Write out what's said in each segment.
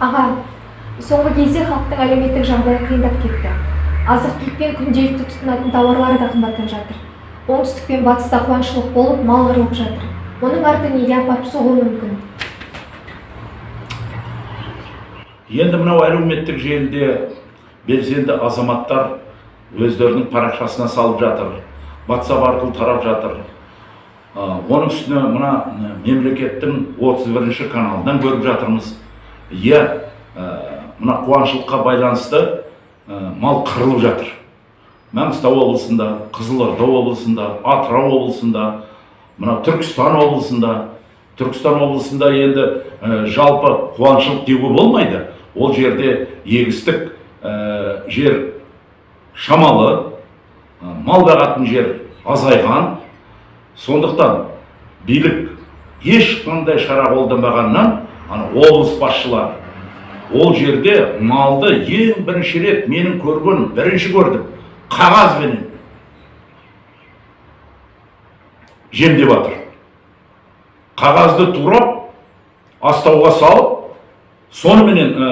аға соңғы кезде халықтың әлеуметтік жағдайы қиындап кетті. Азық түлік пен күнделікті тұтынатын тауарлары да қымбаттап жатыр. Оңтүстік пен батыста қуаңшылық болып мал қырылып жатыр. Оның арты неге апарып соғуы мүмкін. Енді мынау әлеуметтік желіде белсенді азаматтар өздерінің парақшасына салып жатыр ватсап арқылы тарап жатыр. Оның үстіне мына мемлекеттің 31 каналынан көріп жатырмыз. Иә мына қуаңшылыққа байланысты ә, мал қырылып жатыр. Маңғыстау облысында қызылорда облысында атырау облысында мына түркістан облысында. Түркістан облысында енді ә, жалпы қуаңшылық деуге болмайды. Ол жерде егістік ә, жер шамалы ә, мал бағатын жер азайған. Сондықтан билік ешқандай шара қолданбағаннан ана облыс басшылары ол жерде малды ең бірінші рет менің көрген бірінші көрдім. Қағазбенен жемдеп жатыр қағазды турап астауға салып соныменен ә,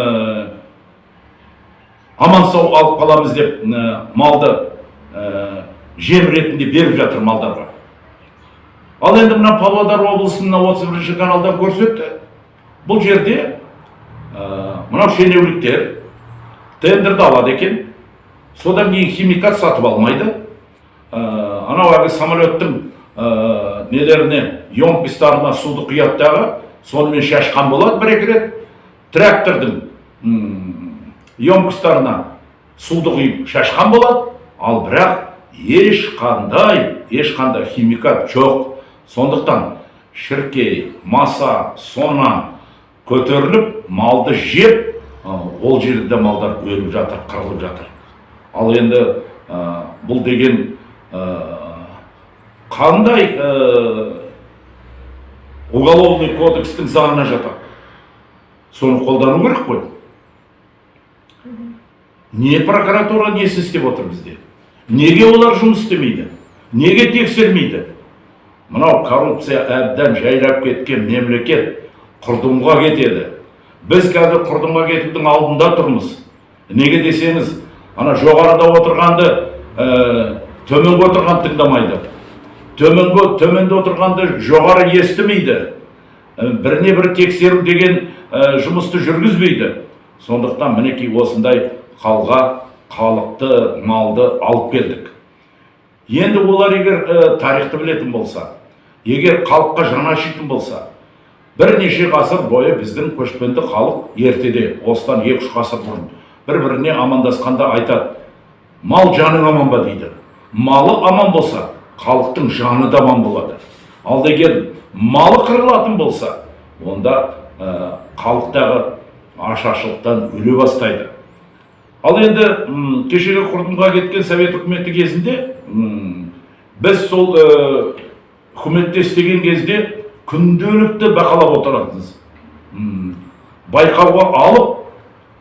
аман сау алып қаламыз деп ә, малды ә, жем ретінде беріп жатыр малдарға. Ал енді мына павлодар облысының мына отыз бірінші каналдан көрсетті. Бұл жерде ә, мынау шенеуніктер тендерді алады екен содан кейін химикат сатып алмайды анау әлгі самолеттің ә, нелеріне емкостарына суды құяды дағы сонымен шашқан болады бір екі рет трактордың емкостарына суды құйып шашқан болады ал бірақ ешқандай ешқандай химикат жоқ сондықтан шіркей маса сона көтеріліп малды жеп ол жерде малдар өліп жатыр қырылып жатыр. Ал енді бұл деген қандай ә, уголовный кодекстің заңына жатады? Соны қолдану керек қой. Не прокуратура несі істеп отыр бізде? Неге олар жұмыс істемейді? Неге тексермейді? Мынау коррупция әбден жайлап кеткен мемлекет құрдымға кетеді. Біз қазір құрдымға кетудің алдында тұрмыз. Неге десеңіз ана жоғарыда отырғанды ә, төменгі отырған тыңдамайды. Төменгі төменде отырғанды жоғары естімейді. Ә, біріне бір тексеру деген ә, жұмысты жүргізбейді. Сондықтан мінекей осындай қалға халықты малды алып келдік. Енді олар егер ә, тарихты білетін болса егер халыққа жаны ашитын болса бірнеше ғасыр бойы біздің көшпенді халық ертеде осыдан екі үш ғасыр бұрын бір біріне амандасқанда айтады мал жаның аман ба? дейді. Малы аман болса халықтың жаны да аман болады ал егер малы қырылатын болса онда ә, халықтағы ашаршылықтан өле бастайды. Ал енді м, кешегі құрдымға кеткен совет үкіметі кезінде м, біз сол ә, үкіметте істеген кезде күнделікті бақылап отыратынбыз м, байқауға алып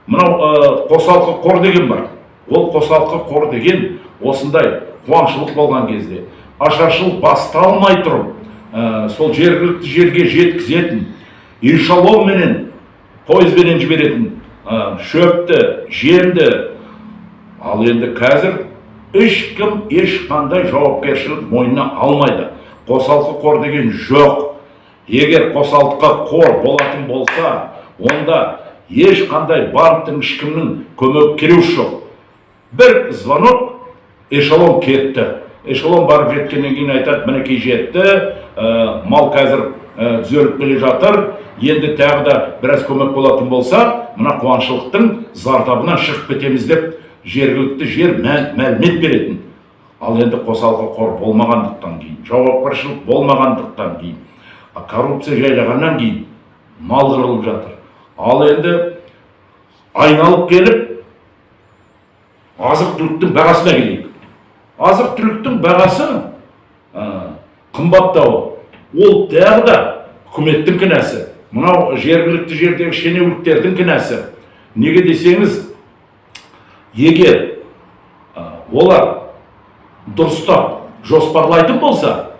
мынау қосалқы қор деген бар. Ол қосалқы қор деген осындай қуаңшылық болған кезде ашаршылық басталмай тұрып ә, сол жергілікті жерге жеткізетін эшелонменен пойызбенен жіберетін ә, шөпті жемді ал енді қазір ешкім ешқандай жауапкершілік мойнына алмайды. Қосалқы қор деген жоқ. Егер қосалқы қор болатын болса онда ешқандай банктің ешкімнің көмек керегі жоқ. Бір звонок эшелон кетті. Эшелон барып жеткеннен кейін айтады мінекей жетті ә, мал қазір ә, түзеліп келе жатыр. Енді тағы да біраз көмек болатын болса мына қуаңшылықтың зардабынан шығып кетеміз деп жергілікті жер мәлімет беретін ал енді қосалқы қор болмағандықтан кейін жауапкершілік болмағандықтан кейін коррупция жайлағаннан кейін мал қырылып жатыр. Ал енді айналып келіп азық түліктің бағасына келейік. Азық түліктің бағасы ә, қымбаттауы. Ол тағы да үкіметтің кінәсі. Мынау жергілікті жердегі шенеуніктердің кінәсі. Неге десеңіз егер ә, олар дұрыстап жоспарлайтын болса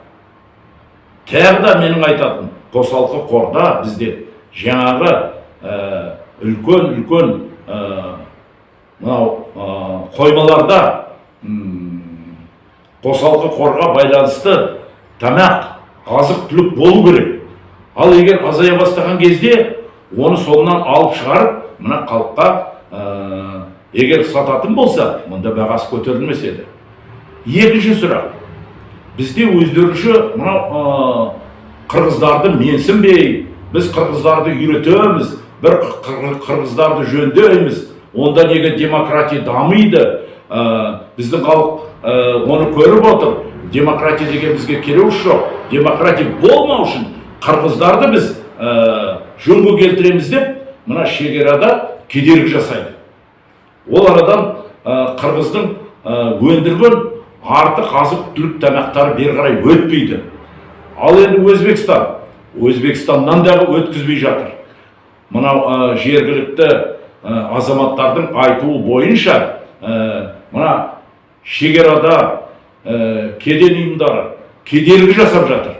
тағы да менің айтатын қосалқы қорда бізде жаңағы ә, үлкен үлкен ә, мынау ә, қоймаларда қосалқы қорға байланысты тамақ азық түлік болу керек. Ал егер азая бастаған кезде оны соңынан алып шығарып мына халыққа егер сататын болса мұнда бағасы көтерілмес еді екінші сұрақ. Бізде өздерінше мынау қырғыздарды менсінбей біз қырғыздарды үйретеміз бір қыр- қырғыздарды жөндейміз онда неге демократия дамиды? Біздің халық оны көріп отыр. Демократия деген бізге керек жоқ. Демократия болмау үшін қырғыздарды біз ә, жөнге келтіреміз деп мына шекарада кедергі жасайды. Ол арадан қырғыздың өндірген артық азық түлік тамақтары бері қарай өтпейді. Ал енді өзбекстан. Өзбекстаннан дағы өткізбей жатыр. Мынау жергілікті азаматтардың айтуы бойынша ә, мына шекарада кеден ұйымдары кедергі жасап жатыр.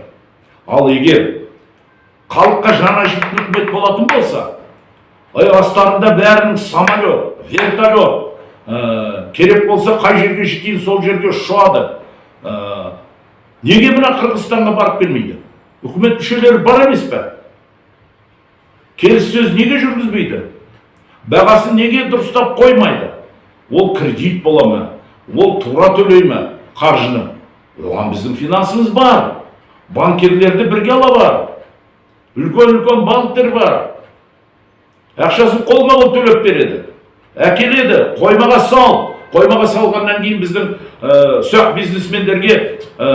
Ал егер халыққа жаны ашитын үкімет болатын болса ай астарында бәрінің самолет вертолет ә, керек болса қай жерге жетейін сол жерге ұшады. Ә, неге мына қырғызстанға барып келмейді? Үкімет мүшелері бар емес пе? Келіссөз неге жүргізбейді? Бағасын неге дұрыстап қоймайды? Ол кредит бола ма? Ол тура төлей ма? Қаржыны? Оған біздің финансымыз бар. Банкирлерді бірге ала бар. Үлкен үлкен банктер бар. Ақшасын қолма қол төлеп береді. Әкеледі қоймаға сал. Қоймаға салғаннан кейін біздің ә, ұсақ бизнесмендерге ә,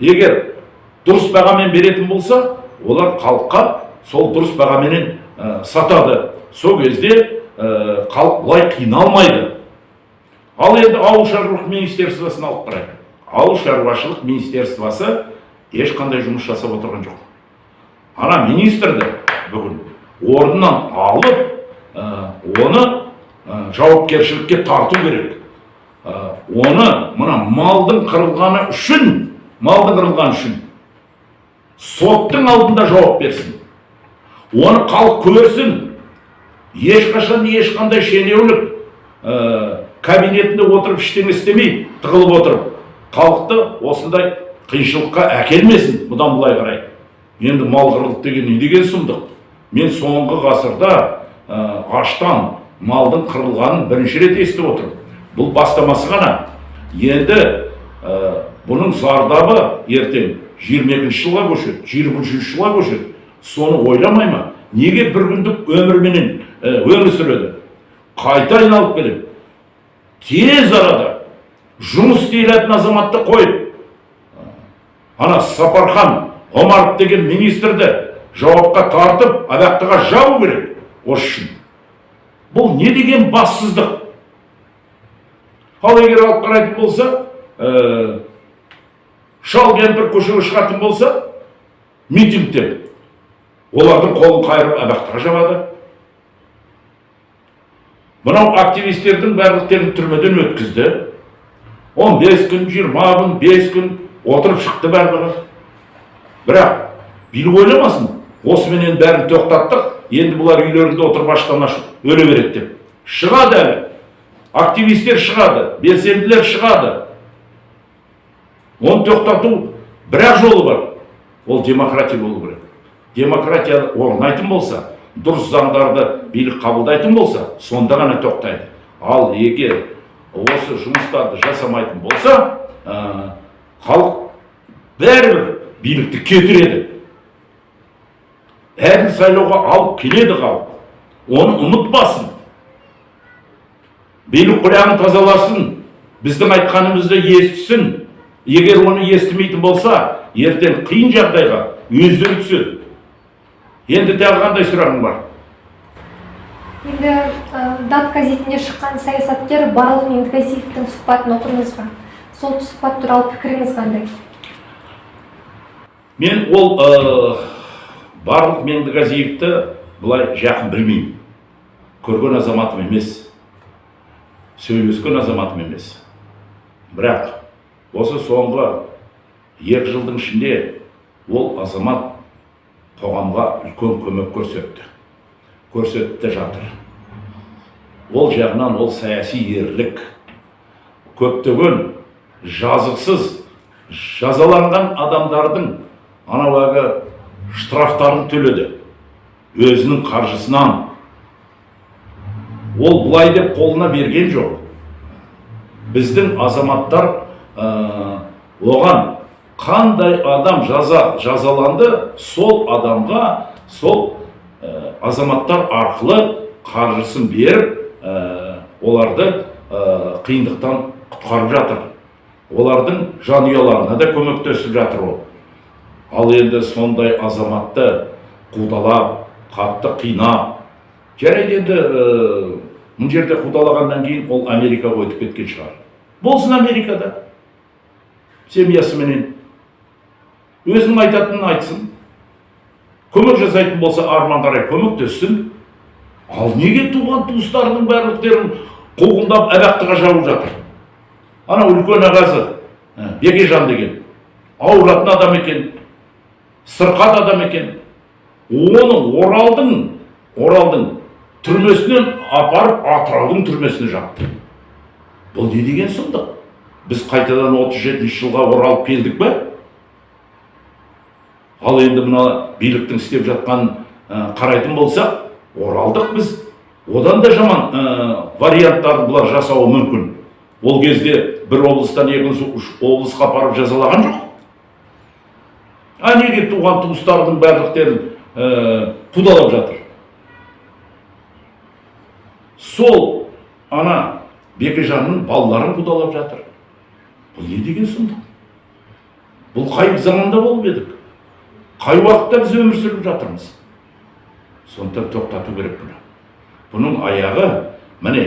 егер дұрыс бағамен беретін болса олар халыққа сол дұрыс бағаменен ә, сатады. Сол кезде ә, халық былай қиналмайды. Ал енді ауыл шаруашылық министерствосын алып қарайық. Ауыл шаруашылық министерствосы ешқандай жұмыс жасап отырған жоқ. Ана министрді бүгін орнынан алып ә, оны жауапкершілікке тарту керек. Оны мына малдың қырылғаны үшін малдың қырылғаны үшін соттың алдында жауап берсін. Оны халық көрсін. Ешқашан ешқандай шенеулік ә, кабинетінде отырып ештеңе істемей тығылып отырып халықты осындай қиыншылыққа әкелмесін. Бұдан былай қарай. Енді мал қырылды деген не деген сұмдық? Мен соңғы ғасырда аштан малдың қырылғанын бірінші рет естіп отырмын бұл бастамасы ғана. Енді ә, бұның зардабы ертең 22 жылға көшеді 23 жылға көшеді. Соны ойламай ма? Неге бір күндік өмірменен ә, өмір сүреді? Қайта айналып келеді. Тез арада жұмыс істейтін азаматты қойып ана сапархан омаров деген министрді жауапқа тартып абақтыға жабу керек. Осы үшін бұл не деген бассыздық? Ал егер алып қарайтын болса ә, шал кемпір көшеге шығатын болса митингте олардың қолын қайырып абақтыға жабады мынау активистердің барлықтерін түрмеден өткізді. 15 күн 20 күн 5 күн отырып шықты барлығы. Бірақ билік ойламасын осыменен бәрін тоқтаттық. Енді бұлар үйлерінде отырып аштан ашып өле береді деп. Шығады әлі. Активистер шығады белсенділер шығады. Оны тоқтату бір ақ жолы бар. Ол демократия болу керек. Демократия орнайтын болса дұрыс заңдарды билік қабылдайтын болса сонда ғана тоқтайды. Ал егер осы жұмыстарды жасамайтын болса ә, халық бәрібір билікті кетіреді. Әділ сайлауға алып келеді халық оны ұмытпасын билік құлағын тазаласын біздің айтқанымызды естісін егер оны естімейтін болса ертең қиын жағдайға өздері түседі енді тағы қандай сұрағың бар енді дат газетінде шыққан саясаткер барлық меңдіғазиевтің сұхбатын оқыдыңыз ба сол сұхбат туралы пікіріңіз қандай мен ол барлық меңдіғазиевті былай жақын білмеймін. Көрген азаматым емес. Сөйлескен азаматым емес. Бірақ осы соңғы екі жылдың ішінде ол азамат қоғамға үлкен көмек көрсетті. Көрсетті жатыр. Ол жағынан ол саяси ерлік. Көптеген жазықсыз жазаланған адамдардың анау штрафтарын төледі. Өзінің қаржысынан. Ол бұлай деп қолына берген жоқ. Біздің азаматтар оған қандай адам жаза жазаланды сол адамға сол азаматтар арқылы қаржысын беріп оларды қиындықтан құтқарып жатыр. Олардың жанұяларына да көмектесіп жатыр ол. Ал енді сондай азаматты қудалап қатты қинап жарайды енді мына жерде қудалағаннан кейін ол америкаға өтіп кеткен шығар. Болсын америкада. Семьясыменен. Өзінің айтатынын айтсын. Көмек жасайтын болса арман қарай көмектессін ал неге туған туыстарының барлықтерін қуғындап абақтыға жабып жатыр? Анау үлкен ағасы бекежан деген. Ауыратын адам екен. Сырқат адам екен. Оны оралдың оралдың түрмесінен апарып атыраудың түрмесіне жапты. Бұл не деген сұмдық? Біз қайтадан 37 жылға оралып келдік пе? Ал енді мына биліктің істеп жатқанын ә, қарайтын болсақ оралдық біз. Одан да жаман ә, варианттарды бұлар жасауы мүмкін. Ол кезде бір облыстан екінші облысқа апарып жазалаған жоқ. А неге туған туыстарының барлықтерін ә, жатыр? Сол ана бекежанның балаларын қудалап жатыр. Бұл не деген сұмдық? Бұл қай заманда болып едік? Қай уақытта біз өмір сүріп жатырмыз? Сондықтан тоқтату керек бұны. Бұның аяғы міне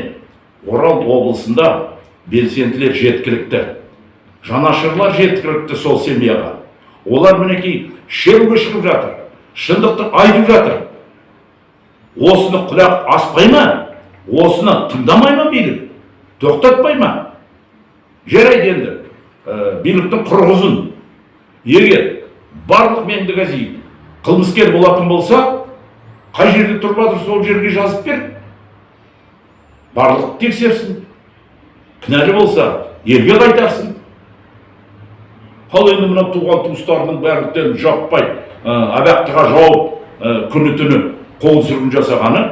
орал облысында белсенділер жеткілікті жанашырлар жеткілікті сол семьяға. Олар мінекей шеруге шығып жатыр шындықты айтып жатыр. Осыны құлақ аспай ма? Осыны тыңдамай ма билік тоқтатпай ма? Жарайды енді ә, биліктің құрығы ұзын егер барлық меңдіғазиев қылмыскер болатын болса қай жерде тұрып жатыр сол жерге жазып бер. Барлық тексерсін. Кінәлі болса елге қайтарсын. Ал енді мына туған туыстарының барлықтерін жаппай ә, абақтыға жауып ә, күні түні қол сүргін жасағаны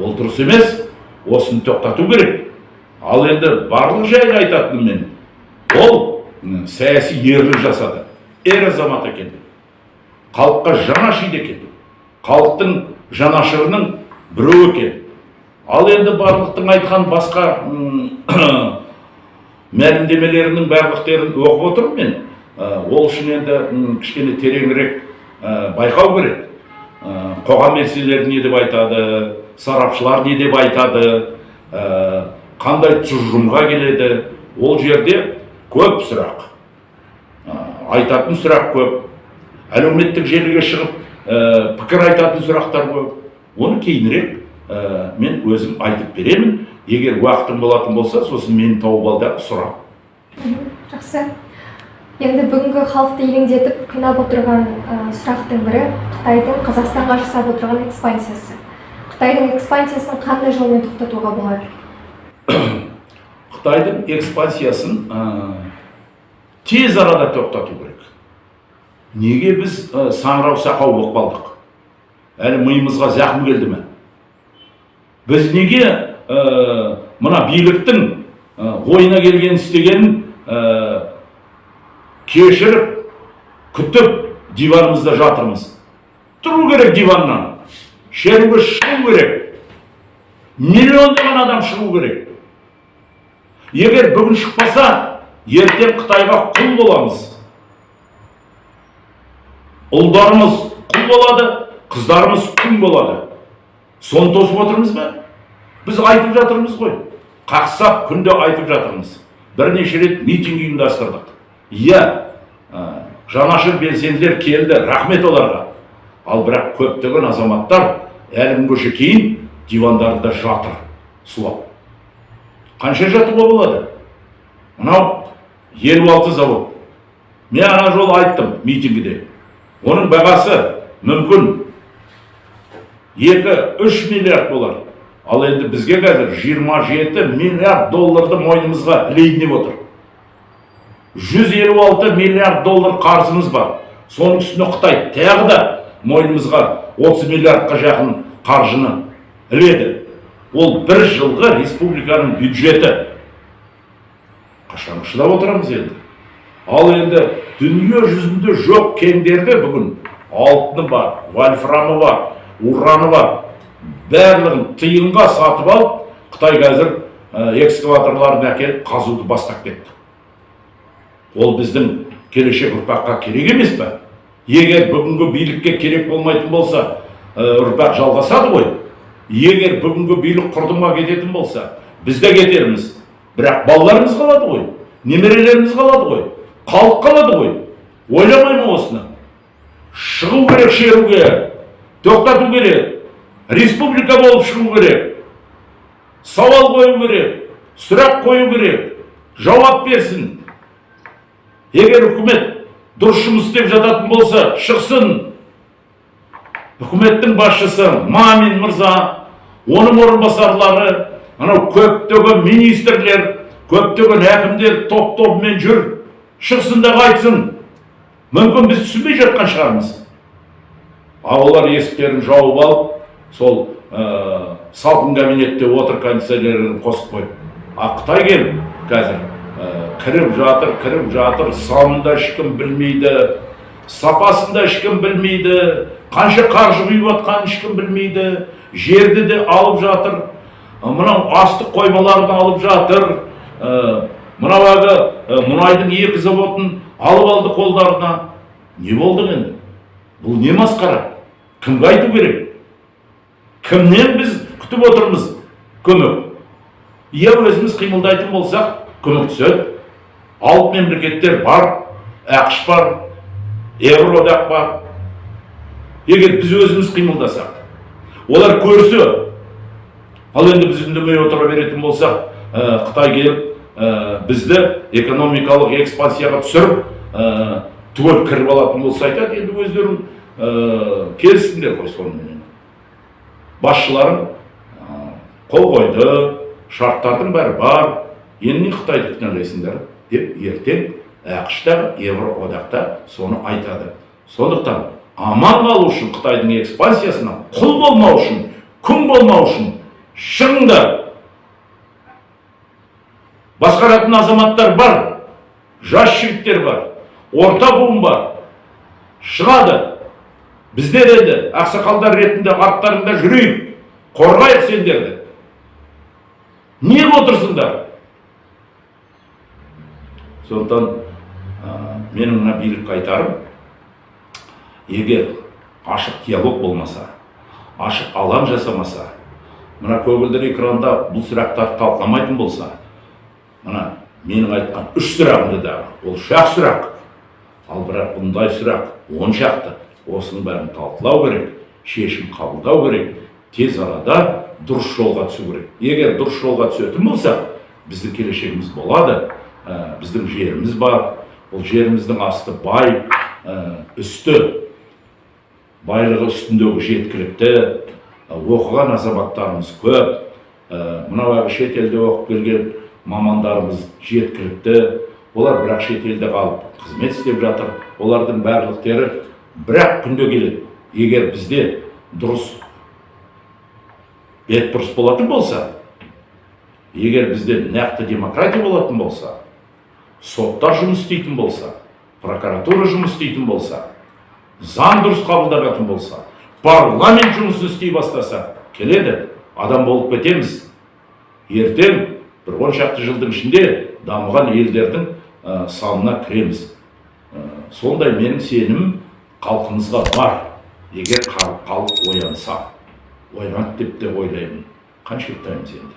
ол дұрыс емес осыны тоқтату керек. Ал енді барлық жайлы айтатыным мен. Ол саяси ерлік жасады. Ер азамат екен. Халыққа жаны ашиды екен. Халықтың жанашырының біреуі екен. Ал енді барлықтың айтқан басқа мәлімдемелерінің барлықтерін оқып отырмын мен. Ол үшін енді кішкене тереңірек ә, байқау керек. Ә, қоғам белсенділері не деп айтады сарапшылар не деп айтады қандай тұжырымға келеді. Ол жерде көп сұрақ. Айтатын сұрақ көп. Әлеуметтік желіге шығып ә, пікір айтатын сұрақтар көп. Оны кейінірек ә, мен өзім айтып беремін. Егер уақытым болатын болса сосын мені тауып ал да сұра жақсы. Енді бүгінгі халықты елеңдетіп қинап отырған сұрақтың бірі қытайдың қазақстанға жасап отырған экспансиясы. Қытайдың экспансиясын қандай жолмен тоқтатуға болады қытайдың экспансиясын ә, тез арада тоқтату керек. Неге біз ә, саңырау сақау болып қалдық? Әлі миымызға зақым келді ме? Біз неге ә, мына биліктің ойына келгенін істегенін кешіріп күтіп диванымызда жатырмыз. Тұру керек диваннан. Шеруге шығу керек. Миллиондаған адам шығу керек. Егер бүгін шықпаса ертең қытайға құл боламыз. Ұлдарымыз құл болады қыздарымыз күң болады. Соны тосып отырмыз ба? Біз айтып жатырмыз ғой. Қақсап күнде айтып жатырмыз. Бірнеше рет митинг ұйымдастырдық. Иә жанашыр белсенділер келді рахмет оларға ал бірақ көптеген азаматтар әлі күнге кейін дивандарында жатыр сұлап қанша жатуға болады мынау елу алты завод мен ана жолы айттым митингіде оның бағасы мүмкін екі үш миллиард болар ал енді бізге қазір 27 миллиард долларды мойнымызға ілейін деп отыр 156 миллиард доллар қарызымыз бар. Соның үстіне қытай тағы да мойнымызға 30 миллиардқа жақын қаржыны іледі. Ол бір жылғы республиканың бюджеті. Қашан шыдап отырамыз енді? Ал енді дүние жүзінде жоқ кендерді бүгін алтыны бар вольфрамы бар ураны бар. Барлығын тиынға сатып алып қытай қазір экскаваторларын әкеліп қазуды бастап кетті. Ол біздің келешек ұрпаққа керек емес пе? Егер бүгінгі билікке керек болмайтын болса ұрпақ жалғасады ғой. Егер бүгінгі билік құрдымға кететін болса біз де кетерміз. Бірақ балаларымыз қалады ғой немерелеріміз қалады ғой халық қалады ғой. Ойламай ма осыны. Шығу керек шеруге тоқтату керек республика болып шығу керек сауал қою керек сұрақ қою керек жауап берсін. Егер үкімет дұрыс жұмыс істеп жататын болса шықсын. Үкіметтің басшысы мамин мырза оның орынбасарлары анау көптеген министрлер көптеген әкімдер топ тобымен жүр. Шықсын да айтсын мүмкін біз түсінбей жатқан шығармыз. Ал олар есіктерін жауып алып сол ә, салқын кабинетте отыр кондиционерін қосып қойып. А қытай келіп қазір? Кіріп жатыр кіріп жатыр санын да ешкім білмейді сапасын да ешкім білмейді қанша қаржы құйып жатқанын ешкім білмейді жерді де алып жатыр мынау астық қоймаларын алып жатыр мынау әлгі мұнайдың екі заводын алып алды қолдарына не болды енді бұл не масқара кімге айту керек кімнен біз күтіп отырмыз көмек иә өзіміз қимылдайтын болсақ көмектеседі алып мемлекеттер бар ақш бар еуроодақ бар егер біз өзіміз қимылдасақ олар көрсе ал енді біз үндемей отыра беретін болсақ қытай келіп бізді экономикалық экспансияға түсіріп ә, түгел кіріп алатын болса айтады енді өздерің ә, келістіңдер ғой соныменен басшыларың қол қойды шарттардың бәрі бар енді не қытайды кінәлайсыңдар деп ертең ақш та еуроодақта соны айтады. Сондықтан аман қалу үшін қытайдың экспансиясына құл болмау үшін күң болмау үшін шығыңдар басқаратын азаматтар бар жас жігіттер бар орта буын бар. Шығады. Біздер енді ақсақалдар ретінде арттарыңда жүрейік қорғайық сендерді. Неғып отырсыңдар? Сондықтан менің мына билікке айтарым егер ашық диалог болмаса ашық алаң жасамаса мына көгілдір экранда бұл сұрақтарды талқыламайтын болса мына менің айтқан үш сұрағымды дағы ол үш ақ сұрақ. Ал бірақ бұндай сұрақ он шақты. Осының бәрін талқылау керек шешім қабылдау керек тез арада дұрыс жолға түсу керек. Егер дұрыс жолға түсетін болсақ біздің келешегіміз болады. ә, біздің жеріміз бар. Бұл жеріміздің асты бай ә, үсті. Байлығы үстіндегі жеткілікті оқыған азаматтарымыз көп. Мынау шетелде оқып келген мамандарымыз жеткілікті. Олар бірақ шетелде қалып қызмет істеп жатыр. Олардың барлықтары бірақ күнде келеді. Егер бізде дұрыс бет бұрыс болатын болса егер бізде нақты демократия болатын болса соттар жұмыс істейтін болса прокуратура жұмыс істейтін болса заң дұрыс қабылданатын болса парламент жұмыс істей бастаса келеді адам болып кетеміз. Ертең бір он шақты жылдың ішінде дамыған елдердің ә, санына кіреміз. Ә, сондай менің сенімім халқымызға бар. Егер халық оянса оянады деп те ойлаймын. Қанша ұйықтаймыз енді?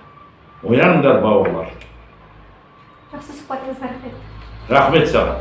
Ояныңдар бауырлар. Жақсы сұхбатыңызға рахмет рахмет саған